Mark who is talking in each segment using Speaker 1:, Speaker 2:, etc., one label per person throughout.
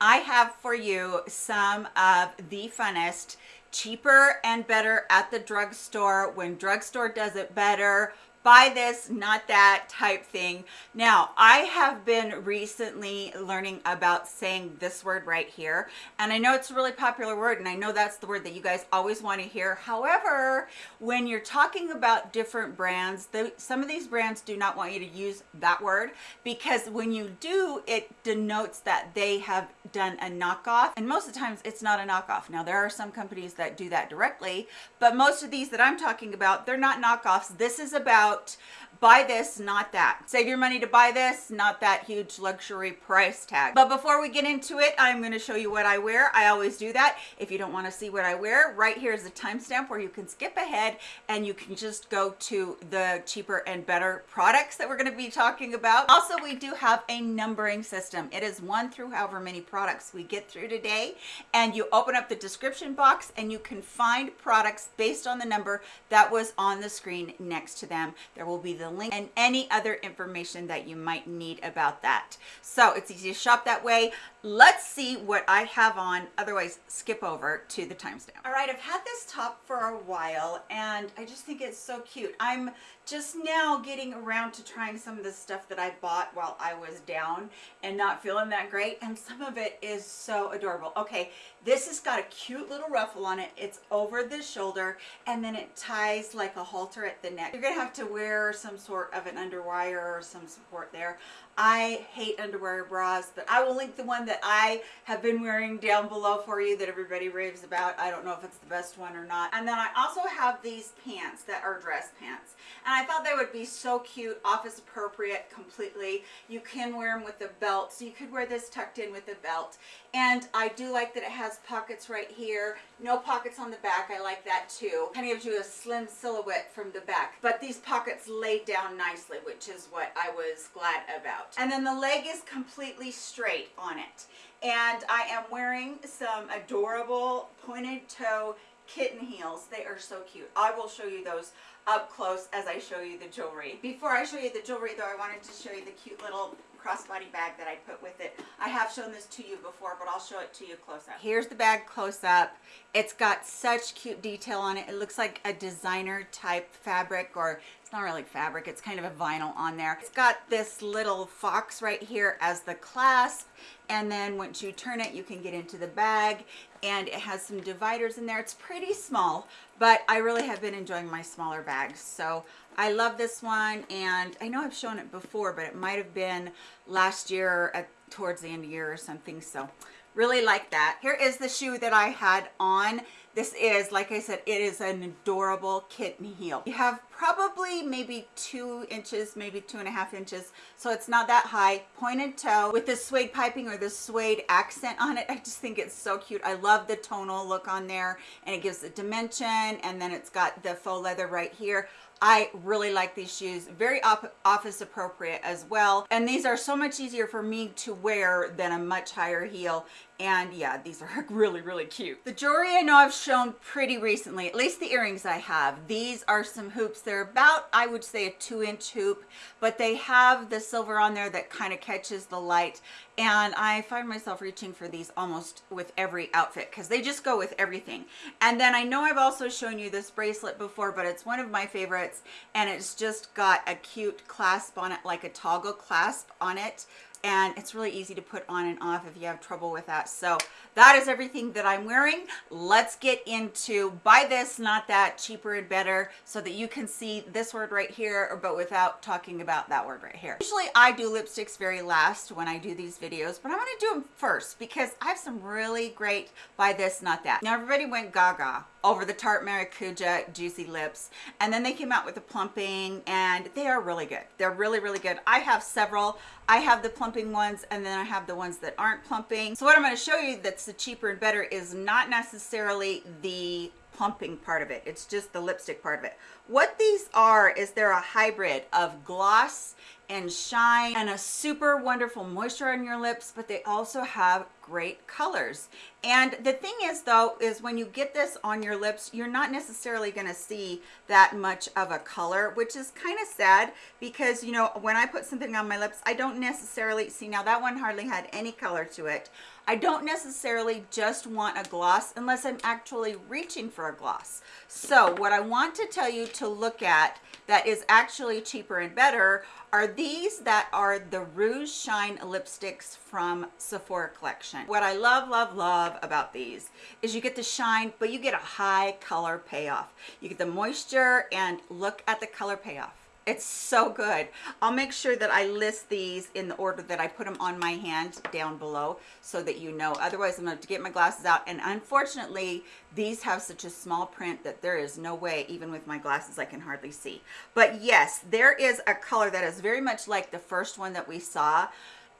Speaker 1: I have for you some of the funnest, cheaper and better at the drugstore. When drugstore does it better buy this not that type thing. Now i have been recently learning about saying this word right here and i know it's a really popular word and i know that's the word that you guys always want to hear. However when you're talking about different brands the, some of these brands do not want you to use that word because when you do it denotes that they have done a knockoff and most of the times it's not a knockoff. Now there are some companies that do that directly but most of these that i'm talking about they're not knockoffs. This is about about buy this not that. Save your money to buy this not that huge luxury price tag. But before we get into it i'm going to show you what i wear. I always do that. If you don't want to see what i wear right here is a timestamp where you can skip ahead and you can just go to the cheaper and better products that we're going to be talking about. Also we do have a numbering system. It is one through however many products we get through today. And you open up the description box and you can find products based on the number that was on the screen next to them there will be the link and any other information that you might need about that. So it's easy to shop that way. Let's see what I have on, otherwise skip over to the timestamp. All right, I've had this top for a while and I just think it's so cute. I'm just now getting around to trying some of the stuff that I bought while I was down and not feeling that great and some of it is so adorable. Okay, this has got a cute little ruffle on it. It's over the shoulder and then it ties like a halter at the neck. You're gonna have to wear some sort of an underwire or some support there. I hate underwear bras, but I will link the one that I have been wearing down below for you that everybody raves about. I don't know if it's the best one or not. And then I also have these pants that are dress pants. And I thought they would be so cute, office appropriate completely. You can wear them with a belt, so you could wear this tucked in with a belt. And I do like that it has pockets right here. No pockets on the back, I like that too. Kind of gives you a slim silhouette from the back. But these pockets lay down nicely, which is what I was glad about. And then the leg is completely straight on it. And I am wearing some adorable pointed toe kitten heels. They are so cute. I will show you those up close as I show you the jewelry. Before I show you the jewelry though, I wanted to show you the cute little crossbody bag that I put with it. I have shown this to you before, but I'll show it to you close up. Here's the bag close up. It's got such cute detail on it. It looks like a designer type fabric or it's not really fabric it's kind of a vinyl on there it's got this little fox right here as the clasp and then once you turn it you can get into the bag and it has some dividers in there. It's pretty small but i really have been enjoying my smaller bags. So i love this one and i know i've shown it before but it might have been last year at towards the end of year or something so really like that. Here is the shoe that i had on. This is like i said it is an adorable kitten heel. You have probably maybe two inches maybe two and a half inches so it's not that high. Pointed toe with the suede piping or the suede accent on it. I just think it's so cute. I love the tonal look on there and it gives the dimension and then it's got the faux leather right here I really like these shoes, very office appropriate as well. And these are so much easier for me to wear than a much higher heel and yeah these are really really cute. The jewelry i know i've shown pretty recently at least the earrings i have these are some hoops. They're about i would say a two inch hoop but they have the silver on there that kind of catches the light. And i find myself reaching for these almost with every outfit because they just go with everything. And then i know i've also shown you this bracelet before but it's one of my favorites and it's just got a cute clasp on it like a toggle clasp on it and it's really easy to put on and off if you have trouble with that. So that is everything that i'm wearing. Let's get into buy this not that cheaper and better so that you can see this word right here but without talking about that word right here. Usually i do lipsticks very last when i do these videos but i'm to do them first because i have some really great buy this not that. Now everybody went gaga over the Tarte Maracuja Juicy Lips. And then they came out with the plumping and they are really good. They're really, really good. I have several. I have the plumping ones and then I have the ones that aren't plumping. So what I'm gonna show you that's the cheaper and better is not necessarily the plumping part of it. It's just the lipstick part of it. What these are is they're a hybrid of gloss and shine and a super wonderful moisture on your lips, but they also have great colors. And the thing is though, is when you get this on your lips, you're not necessarily gonna see that much of a color, which is kind of sad because, you know, when I put something on my lips, I don't necessarily see, now that one hardly had any color to it. I don't necessarily just want a gloss unless I'm actually reaching for a gloss. So what I want to tell you to look at that is actually cheaper and better are these that are the Rouge Shine lipsticks from Sephora collection. What I love, love, love about these is you get the shine, but you get a high color payoff. You get the moisture and look at the color payoff. It's so good. I'll make sure that I list these in the order that I put them on my hand down below so that you know. Otherwise, I'm going to have to get my glasses out. And unfortunately, these have such a small print that there is no way, even with my glasses, I can hardly see. But yes, there is a color that is very much like the first one that we saw.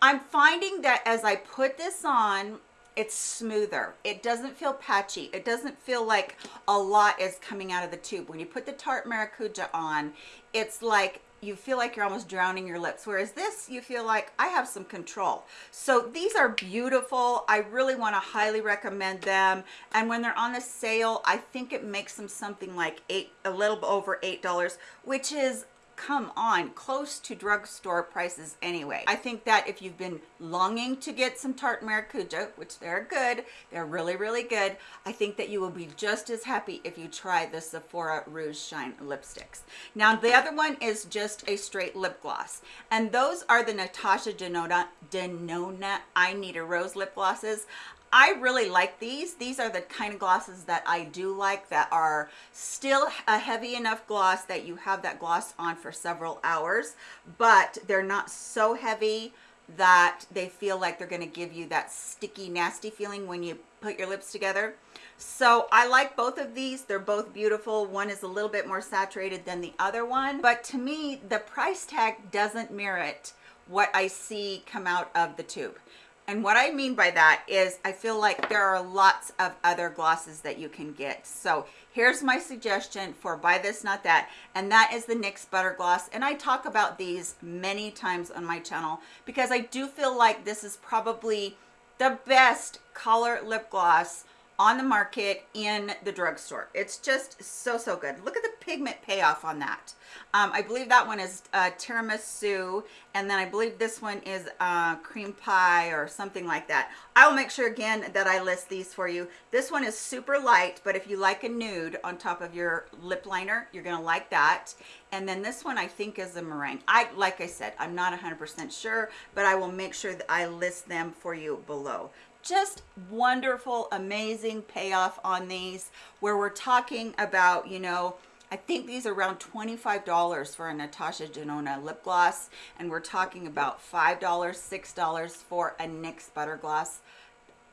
Speaker 1: I'm finding that as I put this on, it's smoother. It doesn't feel patchy. It doesn't feel like a lot is coming out of the tube. When you put the tarte maracuja on it's like you feel like you're almost drowning your lips whereas this you feel like i have some control. So these are beautiful. I really want to highly recommend them. And when they're on the sale i think it makes them something like eight a little over eight dollars which is come on close to drugstore prices anyway. I think that if you've been longing to get some tarte maracuja which they're good they're really really good i think that you will be just as happy if you try the sephora rouge shine lipsticks. Now the other one is just a straight lip gloss and those are the natasha denona denona i need a rose lip glosses I really like these. These are the kind of glosses that I do like that are still a heavy enough gloss that you have that gloss on for several hours, but they're not so heavy that they feel like they're going to give you that sticky, nasty feeling when you put your lips together. So I like both of these. They're both beautiful. One is a little bit more saturated than the other one, but to me, the price tag doesn't merit what I see come out of the tube. And what I mean by that is I feel like there are lots of other glosses that you can get. So here's my suggestion for buy this, not that. And that is the NYX Butter Gloss. And I talk about these many times on my channel because I do feel like this is probably the best color lip gloss on the market in the drugstore. It's just so, so good. Look at the pigment payoff on that. Um, I believe that one is uh, tiramisu, and then I believe this one is uh, cream pie or something like that. I will make sure again that I list these for you. This one is super light, but if you like a nude on top of your lip liner, you're gonna like that. And then this one I think is a meringue. I Like I said, I'm not 100% sure, but I will make sure that I list them for you below just wonderful amazing payoff on these where we're talking about you know I think these are around $25 for a Natasha Denona lip gloss, and we're talking about $5, $6 for a NYX Butter Gloss.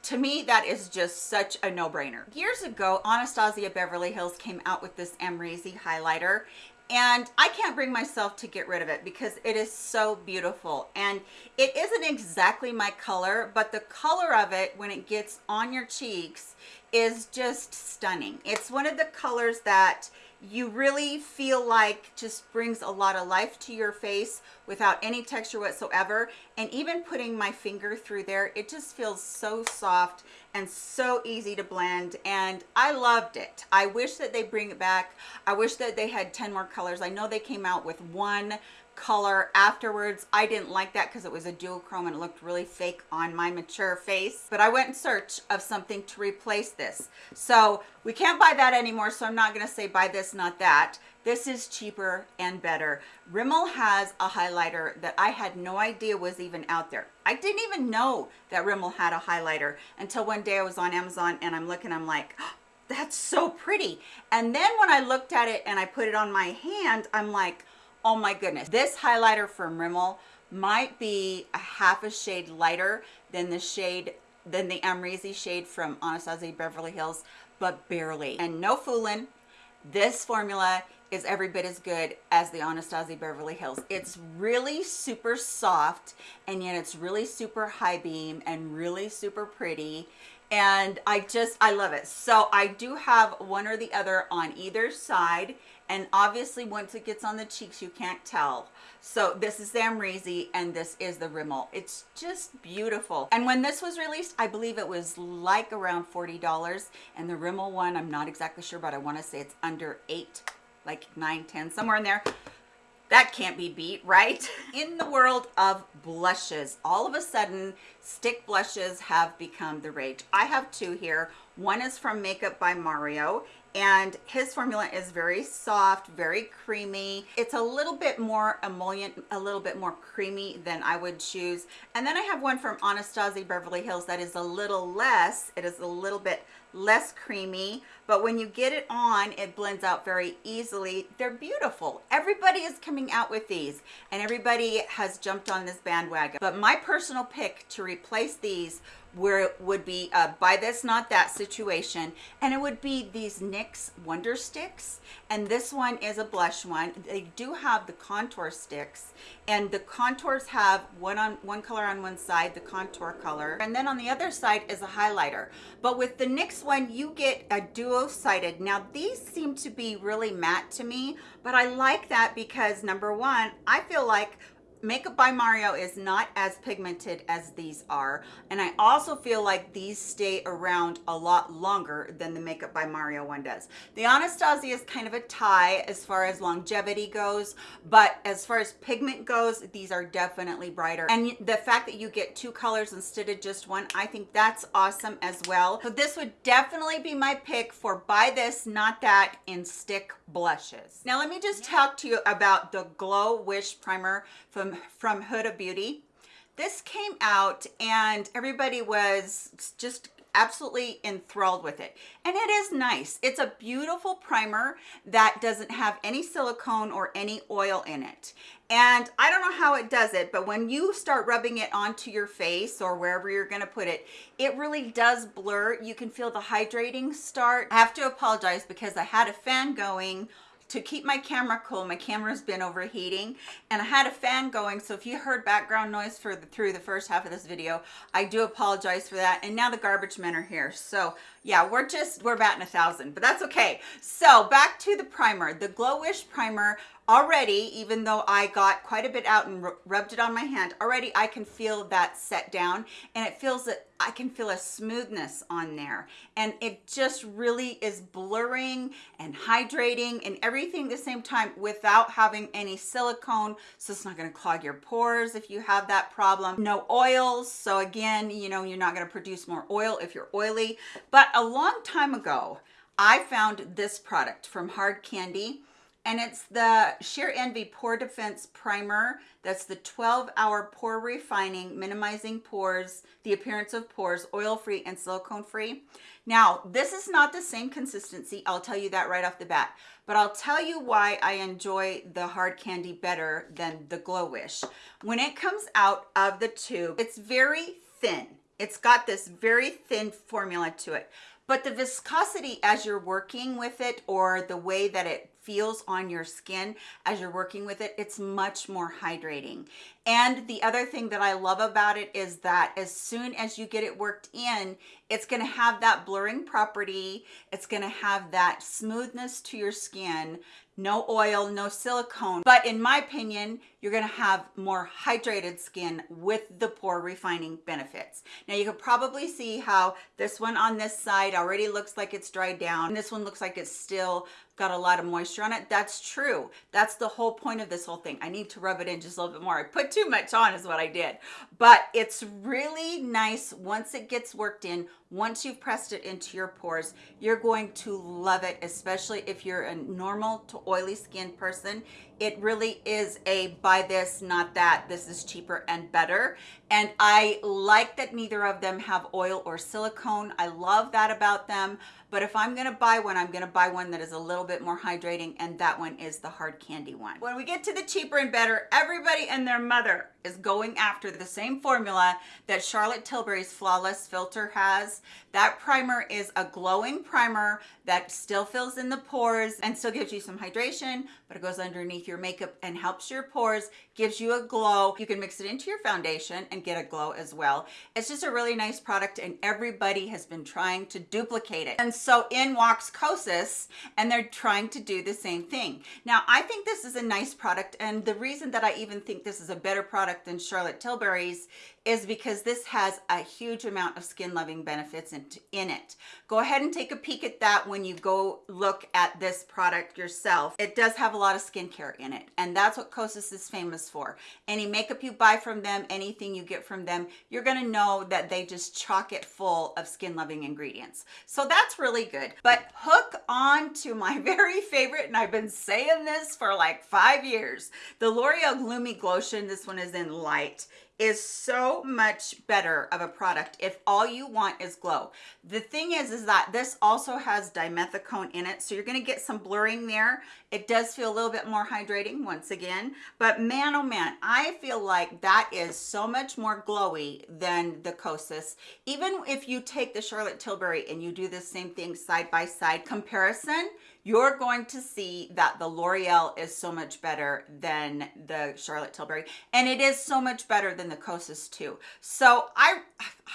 Speaker 1: To me, that is just such a no-brainer. Years ago, Anastasia Beverly Hills came out with this Amrezy highlighter, and I can't bring myself to get rid of it because it is so beautiful and it isn't exactly my color but the color of it when it gets on your cheeks is just stunning it's one of the colors that you really feel like just brings a lot of life to your face without any texture whatsoever. And even putting my finger through there it just feels so soft and so easy to blend. And I loved it. I wish that they bring it back. I wish that they had 10 more colors. I know they came out with one color afterwards. I didn't like that because it was a duochrome and it looked really fake on my mature face but i went in search of something to replace this. So we can't buy that anymore so i'm not going to say buy this not that. This is cheaper and better. Rimmel has a highlighter that i had no idea was even out there. I didn't even know that rimmel had a highlighter until one day i was on amazon and i'm looking i'm like oh, that's so pretty. And then when i looked at it and i put it on my hand i'm like oh my goodness. This highlighter from rimmel might be a half a shade lighter than the shade than the Amrezy shade from Anastasia Beverly Hills but barely. And no fooling this formula is every bit as good as the Anastasia Beverly Hills. It's really super soft and yet it's really super high beam and really super pretty and I just I love it. So I do have one or the other on either side and obviously once it gets on the cheeks you can't tell. So this is the Amrezy and this is the Rimmel. It's just beautiful. And when this was released I believe it was like around $40 and the Rimmel one I'm not exactly sure but I want to say it's under eight like nine ten somewhere in there that can't be beat, right? In the world of blushes, all of a sudden, stick blushes have become the rage. I have two here. One is from Makeup by Mario, and his formula is very soft very creamy. It's a little bit more emollient a little bit more creamy than i would choose. And then i have one from anastasia beverly hills that is a little less it is a little bit less creamy but when you get it on it blends out very easily. They're beautiful. Everybody is coming out with these and everybody has jumped on this bandwagon. But my personal pick to replace these where it would be a buy this not that situation. And it would be these NYX wonder sticks. And this one is a blush one. They do have the contour sticks. And the contours have one on one color on one side the contour color. And then on the other side is a highlighter. But with the NYX one you get a duo sided now these seem to be really matte to me but I like that because number one I feel like Makeup by Mario is not as pigmented as these are. And I also feel like these stay around a lot longer than the Makeup by Mario one does. The Anastasia is kind of a tie as far as longevity goes, but as far as pigment goes, these are definitely brighter. And the fact that you get two colors instead of just one, I think that's awesome as well. So this would definitely be my pick for buy this, not that in stick blushes. Now let me just talk to you about the Glow Wish Primer from from Huda Beauty. This came out and everybody was just absolutely enthralled with it. And it is nice. It's a beautiful primer that doesn't have any silicone or any oil in it. And I don't know how it does it but when you start rubbing it onto your face or wherever you're going to put it it really does blur. You can feel the hydrating start. I have to apologize because I had a fan going to keep my camera cool. My camera's been overheating and i had a fan going so if you heard background noise for the, through the first half of this video i do apologize for that and now the garbage men are here. So yeah we're just we're batting a thousand but that's okay. So back to the primer the glow wish primer already even though i got quite a bit out and rubbed it on my hand already i can feel that set down and it feels that i can feel a smoothness on there. And it just really is blurring and hydrating and everything at the same time without having any silicone. So it's not going to clog your pores if you have that problem. No oils so again you know you're not going to produce more oil if you're oily. But a long time ago, I found this product from Hard Candy and it's the Sheer Envy Pore Defense Primer. That's the 12-hour pore refining, minimizing pores, the appearance of pores, oil-free and silicone-free. Now, this is not the same consistency. I'll tell you that right off the bat. But I'll tell you why I enjoy the Hard Candy better than the Glow Wish. When it comes out of the tube, it's very thin. It's got this very thin formula to it, but the viscosity as you're working with it or the way that it feels on your skin as you're working with it, it's much more hydrating. And the other thing that I love about it is that as soon as you get it worked in, it's gonna have that blurring property. It's gonna have that smoothness to your skin, no oil, no silicone. But in my opinion, you're gonna have more hydrated skin with the pore refining benefits. Now you can probably see how this one on this side already looks like it's dried down. And this one looks like it's still got a lot of moisture on it. That's true. That's the whole point of this whole thing. I need to rub it in just a little bit more. I put too much on is what I did. But it's really nice once it gets worked in, once you've pressed it into your pores, you're going to love it, especially if you're a normal to oily skin person. It really is a buy this, not that. This is cheaper and better. And I like that neither of them have oil or silicone. I love that about them but if I'm gonna buy one, I'm gonna buy one that is a little bit more hydrating and that one is the hard candy one. When we get to the cheaper and better, everybody and their mother is going after the same formula that Charlotte Tilbury's Flawless Filter has. That primer is a glowing primer that still fills in the pores and still gives you some hydration, but it goes underneath your makeup and helps your pores, gives you a glow. You can mix it into your foundation and get a glow as well. It's just a really nice product and everybody has been trying to duplicate it. And so in walks Kosas and they're trying to do the same thing. Now, I think this is a nice product and the reason that I even think this is a better product than Charlotte Tilbury's is because this has a huge amount of skin loving benefits in, in it. Go ahead and take a peek at that when you go look at this product yourself. It does have a lot of skincare in it and that's what Kosas is famous for. Any makeup you buy from them, anything you get from them, you're gonna know that they just chock it full of skin loving ingredients. So that's really good. But hook on to my very favorite, and I've been saying this for like five years, the L'Oreal Lumi Glotion. This one is in light is so much better of a product if all you want is glow. The thing is, is that this also has dimethicone in it, so you're gonna get some blurring there. It does feel a little bit more hydrating once again, but man, oh man, I feel like that is so much more glowy than the Kosas. Even if you take the Charlotte Tilbury and you do the same thing side by side comparison, you're going to see that the L'Oreal is so much better than the Charlotte Tilbury. And it is so much better than the Kosas too. So I,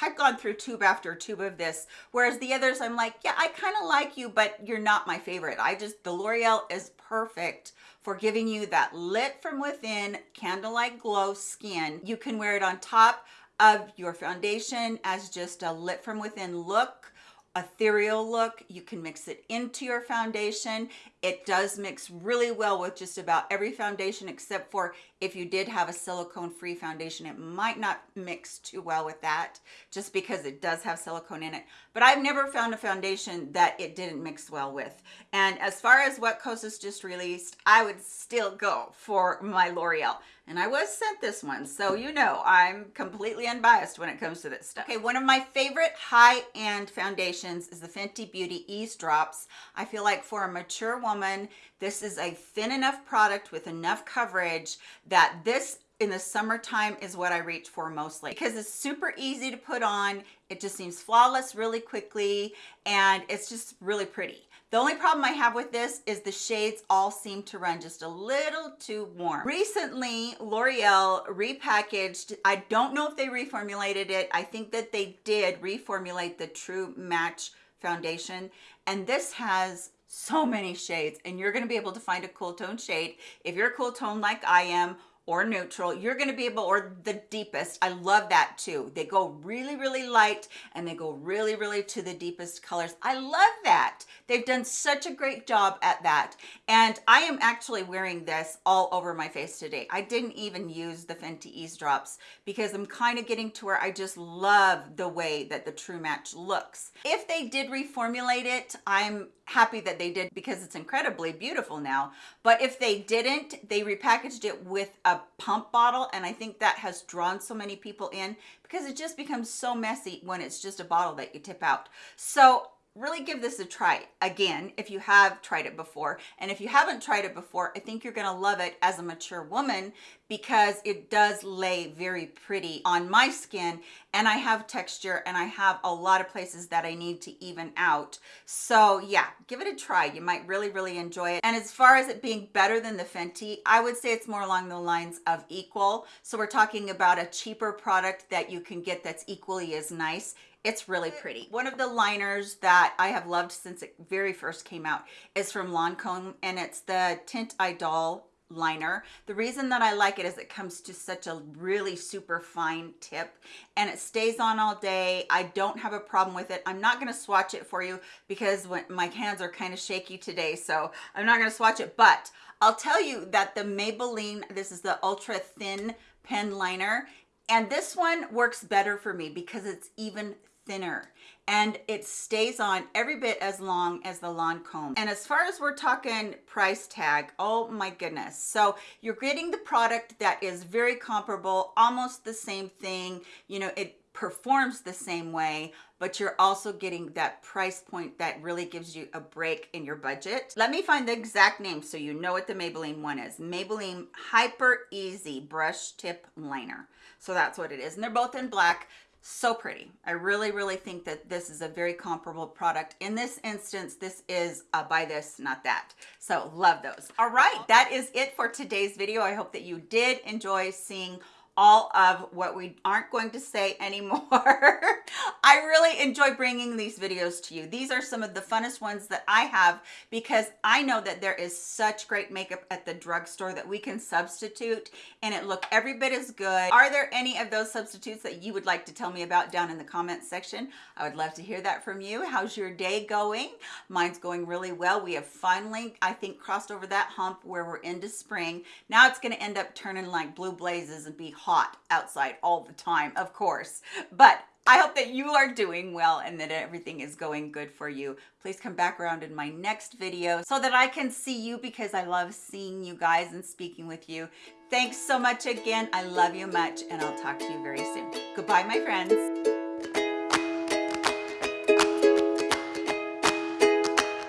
Speaker 1: I've gone through tube after tube of this, whereas the others I'm like, yeah, I kind of like you, but you're not my favorite. I just, the L'Oreal is perfect for giving you that lit from within candlelight glow skin. You can wear it on top of your foundation as just a lit from within look ethereal look. You can mix it into your foundation. It does mix really well with just about every foundation except for if you did have a silicone free foundation, it might not mix too well with that just because it does have silicone in it. But I've never found a foundation that it didn't mix well with. And as far as what Kosas just released, I would still go for my L'Oreal and I was sent this one so you know I'm completely unbiased when it comes to this stuff okay one of my favorite high-end foundations is the Fenty Beauty Eaze Drops I feel like for a mature woman this is a thin enough product with enough coverage that this in the summertime is what I reach for mostly because it's super easy to put on. It just seems flawless really quickly and it's just really pretty. The only problem I have with this is the shades all seem to run just a little too warm. Recently, L'Oreal repackaged, I don't know if they reformulated it. I think that they did reformulate the True Match foundation and this has so many shades and you're going to be able to find a cool tone shade if you're a cool tone like I am or neutral you're going to be able or the deepest. I love that too. They go really really light and they go really really to the deepest colors. I love that. They've done such a great job at that. And i am actually wearing this all over my face today. I didn't even use the fenty ease drops because i'm kind of getting to where i just love the way that the true match looks. If they did reformulate it i'm happy that they did because it's incredibly beautiful now. But if they didn't they repackaged it with a pump bottle and i think that has drawn so many people in because it just becomes so messy when it's just a bottle that you tip out. So really give this a try. Again if you have tried it before. And if you haven't tried it before i think you're going to love it as a mature woman because it does lay very pretty on my skin. And i have texture and i have a lot of places that i need to even out. So yeah give it a try. You might really really enjoy it. And as far as it being better than the fenty i would say it's more along the lines of equal. So we're talking about a cheaper product that you can get that's equally as nice it's really pretty. One of the liners that I have loved since it very first came out is from Lancome and it's the Tint Idol liner. The reason that I like it is it comes to such a really super fine tip and it stays on all day. I don't have a problem with it. I'm not going to swatch it for you because when my hands are kind of shaky today, so I'm not going to swatch it, but I'll tell you that the Maybelline, this is the ultra thin pen liner, and this one works better for me because it's even thinner and it stays on every bit as long as the Lancome. And as far as we're talking price tag, oh my goodness. So you're getting the product that is very comparable, almost the same thing. You know, it performs the same way, but you're also getting that price point that really gives you a break in your budget. Let me find the exact name so you know what the Maybelline one is. Maybelline Hyper Easy Brush Tip Liner. So that's what it is. And they're both in black so pretty. I really really think that this is a very comparable product. In this instance this is a buy this not that. So love those. All right that is it for today's video. I hope that you did enjoy seeing all of what we aren't going to say anymore. I really enjoy bringing these videos to you. These are some of the funnest ones that I have because I know that there is such great makeup at the drugstore that we can substitute and it look every bit as good. Are there any of those substitutes that you would like to tell me about down in the comments section? I would love to hear that from you. How's your day going? Mine's going really well. We have finally, I think, crossed over that hump where we're into spring. Now it's gonna end up turning like blue blazes and be hot outside all the time, of course. But I hope that you are doing well and that everything is going good for you. Please come back around in my next video so that I can see you because I love seeing you guys and speaking with you. Thanks so much again. I love you much and I'll talk to you very soon. Goodbye, my friends.